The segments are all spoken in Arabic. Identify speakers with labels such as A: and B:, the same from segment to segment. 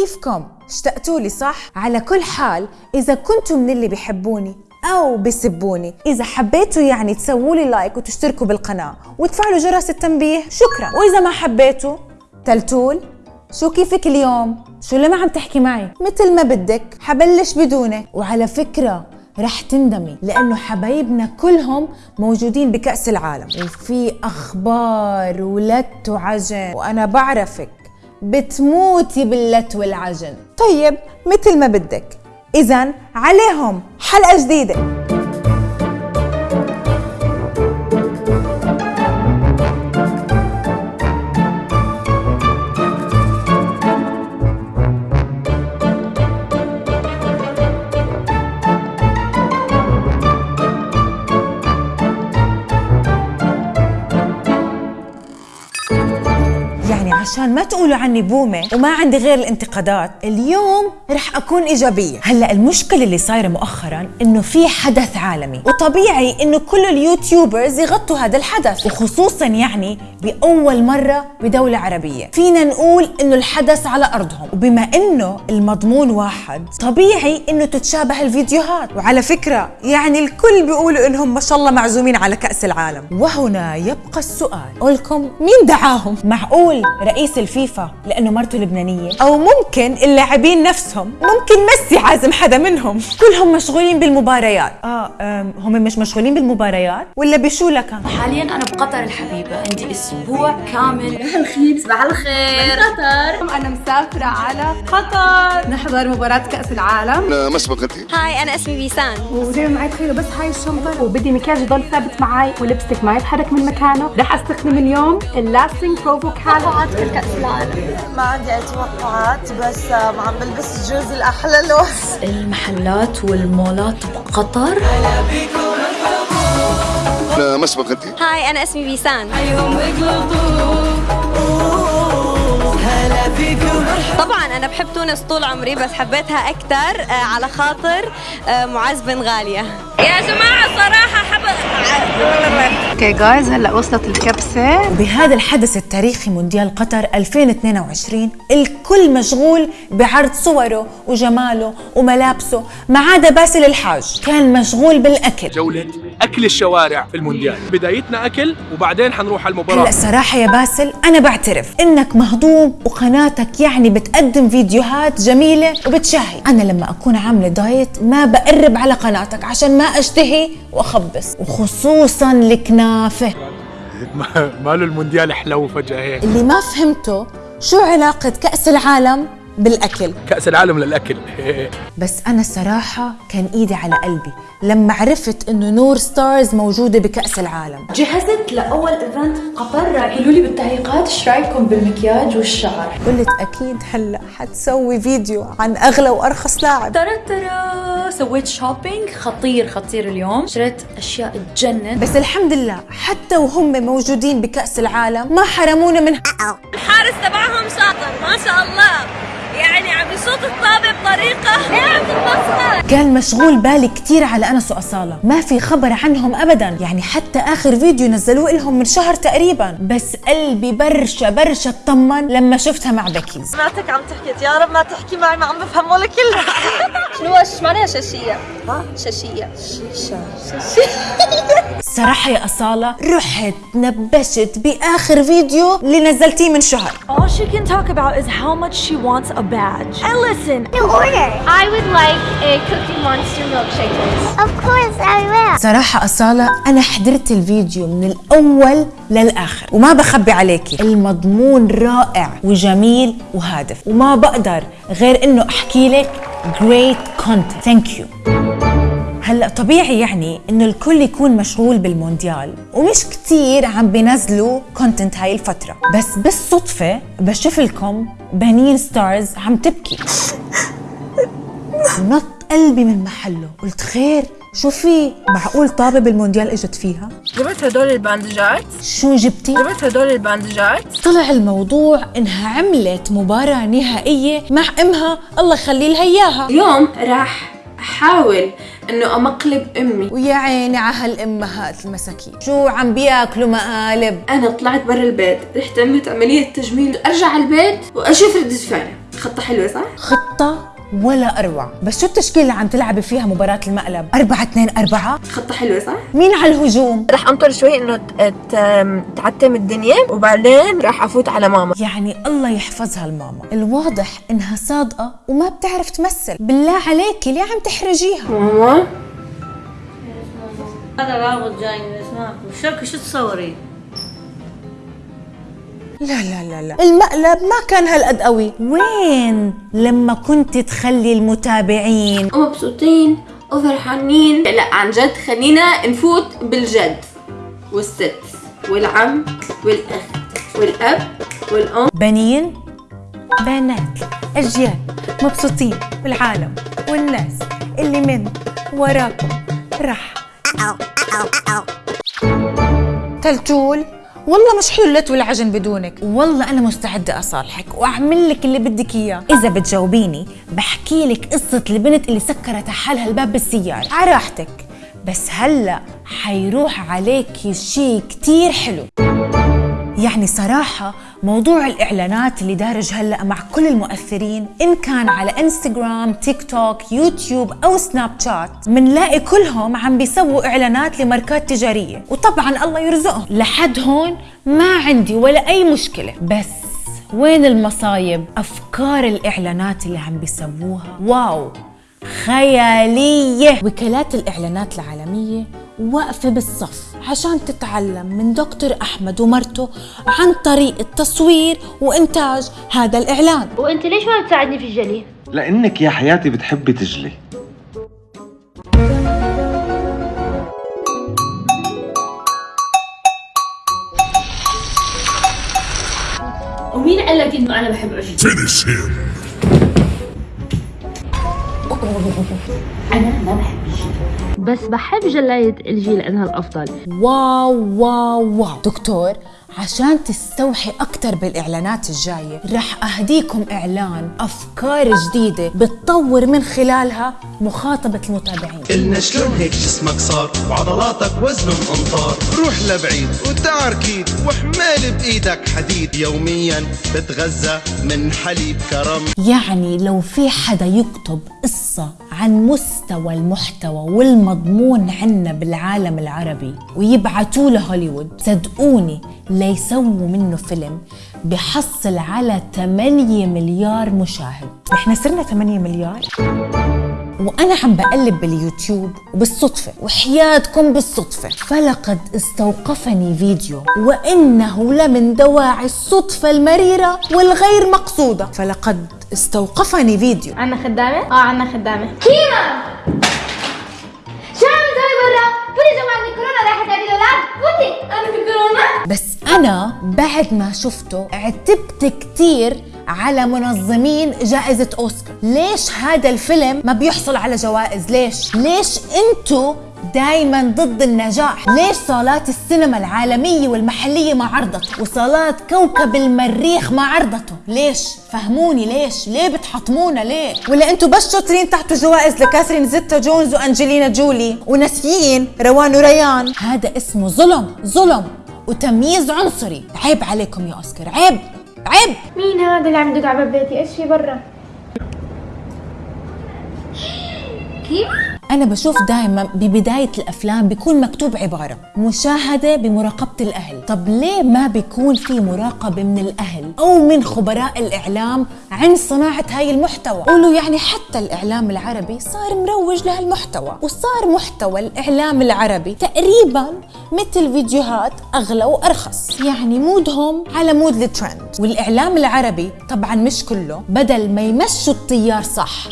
A: كيفكم؟ اشتقتوا لي صح؟ على كل حال إذا كنتم من اللي بيحبوني أو بيسبوني إذا حبيتوا يعني تسووا لي like وتشتركوا بالقناة وتفعلوا جرس التنبيه شكرا وإذا ما حبيتوا تلتول شو كيفك اليوم؟ شو اللي ما عم تحكي معي؟ مثل ما بدك حبلش بدونك وعلى فكرة رح تندمي لأنه حبايبنا كلهم موجودين بكأس العالم وفي أخبار ولت وعجن وأنا بعرفك بتموتي باللت والعجن. طيب مثل ما بدك. إذا عليهم حلقة جديدة. عشان ما تقولوا عني بومة وما عندي غير الانتقادات. اليوم رح أكون إيجابية. هلأ المشكلة اللي صايرة مؤخرا إنه في حدث عالمي وطبيعي إنه كل اليوتيوبرز يغطوا هذا الحدث وخصوصا يعني بأول مرة بدولة عربية. فينا نقول إنه الحدث على أرضهم. وبما إنه المضمون واحد طبيعي إنه تتشابه الفيديوهات. وعلى فكرة يعني الكل بيقولوا إنهم ما شاء الله معزومين على كأس العالم. وهنا يبقى السؤال. قولكم مين دعاهم؟ معقول؟ رئيس الفيفا لأنه مرته لبنانية. أو ممكن اللاعبين نفسهم ممكن ميسي عازم حدا منهم. كلهم مشغولين بالمباريات. آه أم، هم مش مشغولين بالمباريات؟ ولا بشو لكن
B: حاليا أنا بقطر الحبيبة عندي أسبوع كامل.
C: الخير صباح الخير. قطر. أنا مسافرة على قطر. نحضر مباراة كأس العالم.
D: ما سبقتي
E: هاي أنا اسمي بيسان.
C: ودايما معي تخيلوا بس هاي الشنطة. وبدي مكياج يضل ثابت معي ولبستك ما يتحرك من مكانه. رح أستخدم اليوم اللاستنج بروفو كان
E: كأس العالم.
F: ما عندي أي توقعات بس آم، عم بلبس الجوز الأحلى له
B: المحلات والمولات بقطر.
D: ما سبقتي
E: hi أنا اسمي بيسان. طبعا أنا بحب تونس طول عمري بس حبيتها أكثر آه، على خاطر آه، معاذ بن غالية. يا جماعة صراحة حب
C: okay guys هلأ وصلت الكبسة.
A: بهذا الحدث التاريخي مونديال قطر 2022 الكل مشغول بعرض صوره وجماله وملابسه ما عدا باسل الحاج. كان مشغول بالأكل.
G: جولة أكل الشوارع في المونديال. بدايتنا أكل وبعدين حنروح على المباراة.
A: هلا صراحة يا باسل أنا بعترف إنك مهضوم وقناتك يعني بتقدم فيديوهات جميلة وبتشهي أنا لما أكون عاملة دايت ما بقرب على قناتك عشان ما أشتهي وأخبص وخصوصا الكنافة.
G: ماله المونديال حلو فجأة هيك.
A: اللي ما فهمته شو علاقة كأس العالم بالأكل.
G: كأس العالم للأكل.
A: بس أنا الصراحة كان إيدي على قلبي لما عرفت إنه نور ستارز موجودة بكأس العالم.
B: جهزت لأول event قطر. قالوا لي بالتعليقات إيش رأيكم بالمكياج والشعر؟
A: قلت أكيد هلأ حتسوي فيديو عن أغلى وأرخص لاعب.
B: ترى ترى سويت shopping خطير خطير اليوم. شريت أشياء تجنن.
A: بس الحمد لله حتى وهم موجودين بكأس العالم ما حرمونا من
E: الحارس تبعهم شاطر. ما
A: كان مشغول بالي كتير على أنس وأصالة. ما في خبر عنهم أبدا. يعني حتى آخر فيديو نزلوه لهم من شهر تقريبا. بس قلبي برشا برشا اطمن لما شفتها مع بكيز.
F: سمعتك عم تحكي يا رب ما تحكي معي ما عم بفهم ولا كلمه
E: شنو إيش معناها شاشية؟ ها؟ شاشية.
A: صراحة يا أصالة رحت نبشت بآخر فيديو اللي نزلتيه من شهر.
H: All she can talk about is how much she wants a badge. And listen,
I: I would like a
A: صراحة أصالة أنا حضرت الفيديو من الأول للآخر وما بخبي عليكي. المضمون رائع وجميل وهادف وما بقدر غير إنه أحكي لك great content. Thank you. هلأ طبيعي يعني إنه الكل يكون مشغول بالمونديال ومش كتير عم بينزلوا content هاي الفترة. بس بالصدفة بشوف لكم بنين ستارز عم تبكي. نط قلبي من محله. قلت خير شو في؟ معقول طابة بالمونديال إجت فيها؟
C: جبت هدول الباندجات؟
A: شو جبتي؟
C: جبت هدول الباندجات؟
A: طلع الموضوع إنها عملت مباراة نهائية مع أمها. الله يخلي لها إياها.
B: اليوم راح أحاول إنه أمقلب أمي.
A: ويا عيني على هالأمهات المساكين. شو عم بياكلوا مقالب؟
B: أنا طلعت برا البيت رحت عملت عملية تجميل. أرجع على البيت وأشوف ردة فعلها
C: خطة حلوة صح؟
A: خطة؟ ولا أروع بس شو التشكيلة اللي عم تلعبي فيها مباراة المقلب؟ أربعة اثنين أربعة؟
C: خطة حلوة صح؟
A: مين على الهجوم؟
H: رح أنطر شوي إنه ت- ت- تعتم الدنيا وبعدين رح أفوت على ماما
A: يعني الله يحفظها الماما الواضح إنها صادقة وما بتعرف تمثل بالله عليكي ليه عم تحرجيها؟
C: ماما
D: هذا رابط جاي من اسمعكم شو شو تصوري؟
A: لا لا لا لا. المقلب ما كان هالقد قوي. وين لما كنت تخلي المتابعين؟
C: ومبسوطين وفرحانين لا عن جد خلينا نفوت بالجد والست والعم والأخ والأب والأم.
A: بنين بنات أجيال مبسوطين بالعالم والناس اللي من وراكم. رح تلتول والله مش حلت والعجن بدونك. والله أنا مستعدة أصالحك وأعمل لك اللي بدك إياه. إذا بتجاوبيني بحكي لك قصة البنت اللي سكرت حالها الباب بالسيارة. على راحتك. بس هلأ حيروح عليكي شي كتير حلو. يعني صراحة موضوع الإعلانات اللي دارج هلأ مع كل المؤثرين إن كان على إنستغرام، تيك توك، يوتيوب أو سناب شات منلاقي كلهم عم بيسووا إعلانات لماركات تجارية. وطبعا الله يرزقهم. لحد هون ما عندي ولا أي مشكلة. بس وين المصايب؟ أفكار الإعلانات اللي عم بيسووها. واو! خيالية! وكالات الإعلانات العالمية واقفة بالصف عشان تتعلم من دكتور أحمد ومرته عن طريقة تصوير وإنتاج هذا الإعلان
I: وأنت ليش ما بتساعدني في الجلي؟
J: لأنك يا حياتي بتحبي تجلي
D: ومين قال لك إنه أنا بحب عشق؟
I: بس بحب جلاية LG لأنها الأفضل.
A: wow wow wow. دكتور عشان تستوحي أكتر بالإعلانات الجاية رح أهديكم إعلان أفكار جديدة بتطور من خلالها مخاطبة المتابعين.
K: قلنا شلون هيك جسمك صار؟ وعضلاتك وزنهم أمطار. روح لبعيد وتعركيد وحمال بإيدك حديد. يوميا بتغذى من حليب كرم.
A: يعني لو في حدا يكتب قصة عن مستوى المحتوى والمضمون عنا بالعالم العربي ويبعتوه لهوليوود. صدقوني ليسووا منه فيلم بحصل على 8 مليار مشاهد. نحن صرنا 8 مليار؟ وأنا عم بقلب باليوتيوب وبالصدفة وحياتكم بالصدفة. فلقد استوقفني فيديو وإنه لمن دواعي الصدفة المريرة والغير مقصودة. فلقد استوقفني فيديو.
I: عنا خدامة؟ آه عنا خدامة. كيما؟ شو عم تسوي برا؟ فوتي جماعة الكورونا رايحة تعدي الأولاد فوتي. أنا في كورونا
A: بس أنا بعد ما شفته عتبت كتير على منظمين جائزة أوسكار. ليش هذا الفيلم ما بيحصل على جوائز؟ ليش؟ ليش انتو دايما ضد النجاح. ليش صالات السينما العالمية والمحلية ما عرضته وصالات كوكب المريخ ما عرضته. ليش؟ فهموني ليش؟ ليه بتحطمونا ليه؟ ولا انتو بس شاطرين تحتوا جوائز لكاثرين زيتا جونز وأنجلينا جولي؟ وناسيين روان وريان. هذا اسمه ظلم ظلم وتمييز عنصري. عيب عليكم يا أوسكار عيب عيب.
I: مين هذا اللي عم يدق على باب بيتي؟ إيش في برا؟ كيما؟
A: أنا بشوف دائما ببداية الأفلام بيكون مكتوب عبارة مشاهدة بمراقبة الأهل. طب ليه ما بيكون في مراقبة من الأهل أو من خبراء الإعلام عن صناعة هاي المحتوى؟ قولوا يعني حتى الإعلام العربي صار مروج لهالمحتوى وصار محتوى الإعلام العربي تقريبا مثل فيديوهات أغلى وأرخص. يعني مودهم على مود الترند. والإعلام العربي طبعا مش كله بدل ما يمشوا التيار صح.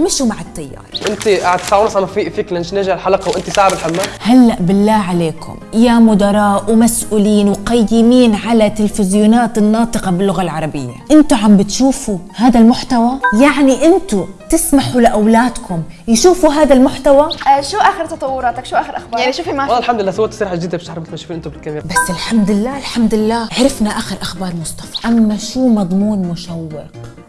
A: مشوا مع التيار.
L: أنت قاعد ساعه ونص عم في فيك لنجنجة الحلقة وأنت ساعه بالحمام
A: هلأ بالله عليكم يا مدراء ومسؤولين وقيمين على تلفزيونات الناطقة باللغة العربية. أنتوا عم بتشوفوا هذا المحتوى؟ يعني أنتوا تسمحوا لأولادكم يشوفوا هذا المحتوى؟
M: آه شو آخر تطوراتك؟ شو آخر أخبارك؟ يعني شوفي ما
L: والله الحمد لله سويت سرعه جديده بتعرف مثل ما تشوفين أنتم بالكاميرا.
A: بس الحمد لله الحمد لله. عرفنا آخر أخبار مصطفى. أما شو مضمون مشوق؟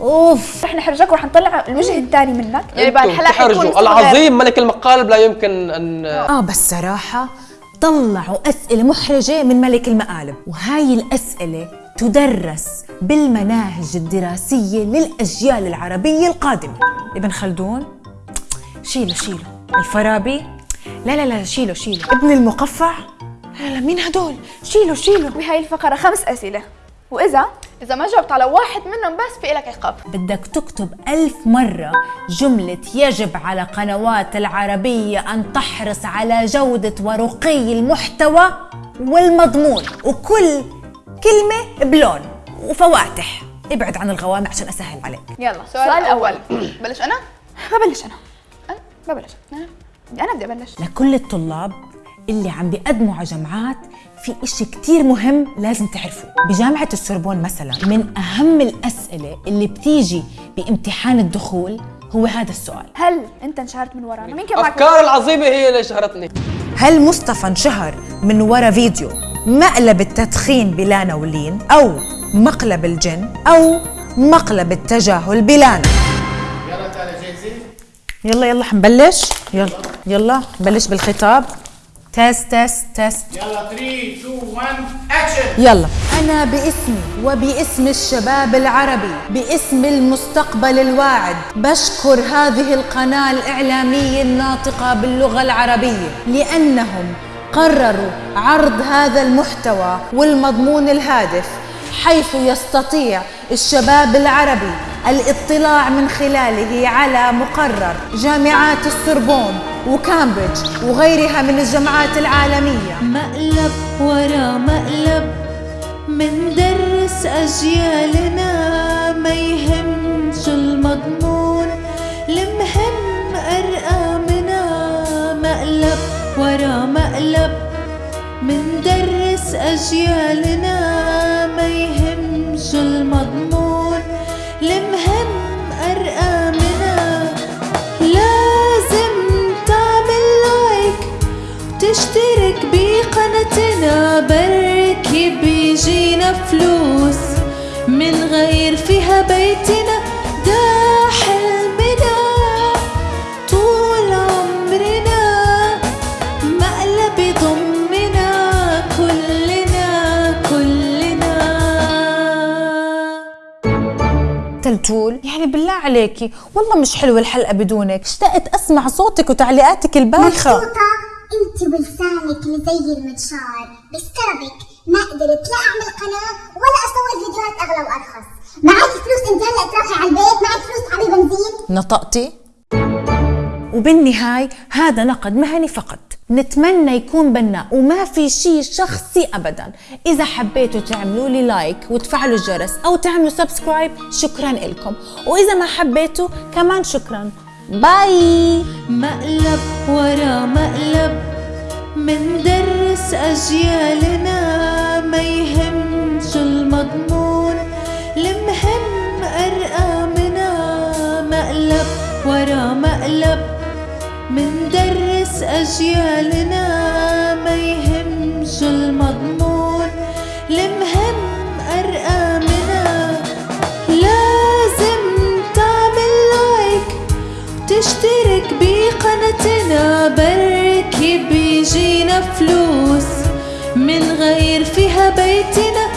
A: أوف.
M: رح نحرجك ورح نطلع الوجه الثاني منك. يعني بعد
L: أنتم
M: الحلقة حيكون
L: تحرجوا.
M: مستوى
L: العظيم ملك المقالب لا يمكن ان
A: آه بس صراحة طلعوا أسئلة محرجة من ملك المقالب. وهاي الأسئلة تدرس بالمناهج الدراسية للأجيال العربية القادمة. ابن خلدون شيله شيله الفارابي لا لا لا شيله شيله ابن المقفع لا لا مين هدول؟ شيله شيله
M: بهاي الفقرة خمس أسئلة. وإذا إذا ما جاوبت على واحد منهم بس في لك عقاب.
A: بدك تكتب ألف مرة جملة يجب على قنوات العربية أن تحرص على جودة ورقي المحتوى والمضمون وكل كلمة بلون وفواتح. ابعد عن الغوامع عشان أسهل عليك.
M: يلا السؤال الأول بلش أنا؟ ببلش أنا. أنا ببلش. أنا أنا بدي أبلش.
A: لكل الطلاب اللي عم بيقدموا على جامعات في إشي كتير مهم لازم تعرفوه. بجامعة السوربون مثلا من أهم الأسئلة اللي بتيجي بامتحان الدخول هو هذا السؤال.
M: هل أنت انشهرت من ورانا؟ مين كان معك؟
L: أفكار العظيمة هي اللي شهرتني
A: هل مصطفى انشهر من ورا فيديو مقلب التدخين بلانا ولين أو مقلب الجن أو مقلب التجاهل بلانا
N: يلا تعالى جاهزين؟
A: يلا يلا حنبلش. يلا يلا نبلش بالخطاب. test test test
N: يلا 3 2 1 اكشن
A: يلا. أنا باسمي وباسم الشباب العربي باسم المستقبل الواعد. بشكر هذه القناة الإعلامية الناطقة باللغة العربية لأنهم قرروا عرض هذا المحتوى والمضمون الهادف حيث يستطيع الشباب العربي الاطلاع من خلاله على مقرر جامعات السوربون وكامبريدج وغيرها من الجامعات العالمية.
O: مقلب ورا مقلب مندرس أجيالنا ما يهمش المضمون. المهم أرقامنا مقلب ورا مقلب مندرس أجيالنا بيجينا فلوس من غير فيها بيتنا ده حلمنا طول عمرنا مقلب يضمنا كلنا كلنا.
A: تلتول يعني بالله عليكي والله مش حلوة الحلقة بدونك اشتقت أسمع صوتك وتعليقاتك البايخة
P: مبسوطة. أنت اللي زي المنشار بسببك ما قدرت لا أعمل قناة ولا أصور فيديوهات أغلى وأرخص. معك فلوس انت هلا تروحي على البيت معك فلوس تعبي بنزين.
A: نطقتي؟ وبالنهاية هذا نقد مهني فقط. نتمنى يكون بناء وما في شيء شخصي ابدا. إذا حبيتوا تعملوا لي like وتفعلوا الجرس أو تعملوا subscribe شكرا لكم. وإذا ما حبيتوا كمان شكرا. bye
O: مقلب ورا مقلب مندرس أجيالنا ما يهمش المضمون. المهم أرقامنا مقلب ورا مقلب مندرس أجيالنا ما يهمش المضمون. فلوس من غير فيها بيتنا.